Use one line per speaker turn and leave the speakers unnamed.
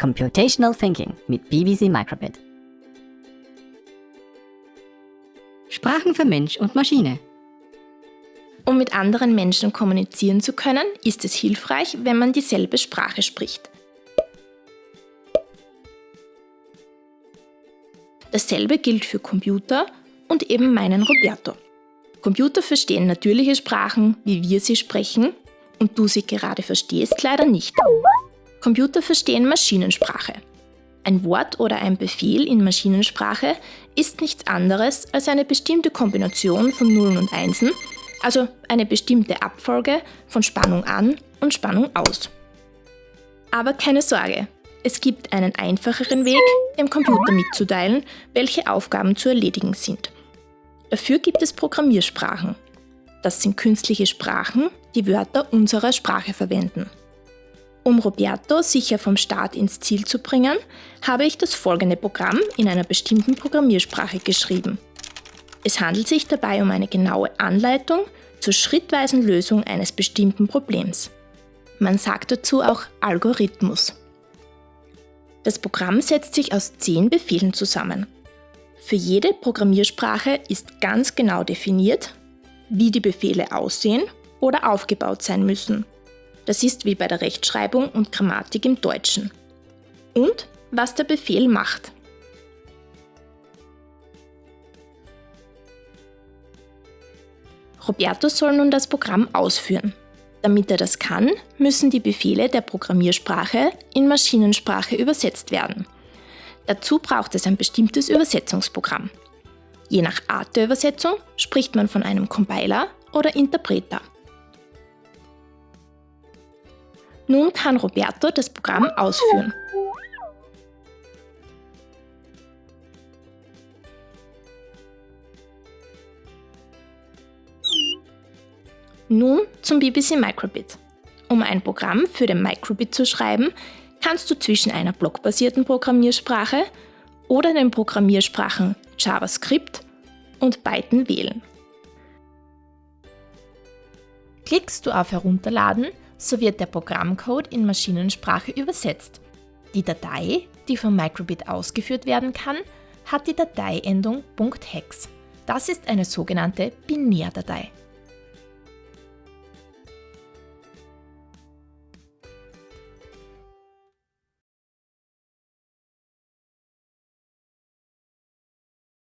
Computational Thinking mit BBC Microbit. Sprachen für Mensch und Maschine.
Um mit anderen Menschen kommunizieren zu können, ist es hilfreich, wenn man dieselbe Sprache spricht. Dasselbe gilt für Computer und eben meinen Roberto. Computer verstehen natürliche Sprachen, wie wir sie sprechen, und du sie gerade verstehst leider nicht. Computer verstehen Maschinensprache. Ein Wort oder ein Befehl in Maschinensprache ist nichts anderes als eine bestimmte Kombination von Nullen und Einsen, also eine bestimmte Abfolge von Spannung an und Spannung aus. Aber keine Sorge, es gibt einen einfacheren Weg, dem Computer mitzuteilen, welche Aufgaben zu erledigen sind. Dafür gibt es Programmiersprachen. Das sind künstliche Sprachen, die Wörter unserer Sprache verwenden. Um Roberto sicher vom Start ins Ziel zu bringen, habe ich das folgende Programm in einer bestimmten Programmiersprache geschrieben. Es handelt sich dabei um eine genaue Anleitung zur schrittweisen Lösung eines bestimmten Problems. Man sagt dazu auch Algorithmus. Das Programm setzt sich aus zehn Befehlen zusammen. Für jede Programmiersprache ist ganz genau definiert, wie die Befehle aussehen oder aufgebaut sein müssen. Das ist wie bei der Rechtschreibung und Grammatik im Deutschen. Und was der Befehl macht. Roberto soll nun das Programm ausführen. Damit er das kann, müssen die Befehle der Programmiersprache in Maschinensprache übersetzt werden. Dazu braucht es ein bestimmtes Übersetzungsprogramm. Je nach Art der Übersetzung spricht man von einem Compiler oder Interpreter. Nun kann Roberto das Programm ausführen. Nun zum BBC Microbit. Um ein Programm für den Microbit zu schreiben, kannst du zwischen einer blockbasierten Programmiersprache oder den Programmiersprachen JavaScript und Python wählen. Klickst du auf Herunterladen, so wird der Programmcode in Maschinensprache übersetzt. Die Datei, die vom Microbit ausgeführt werden kann, hat die Dateiendung .hex. Das ist eine sogenannte Binärdatei.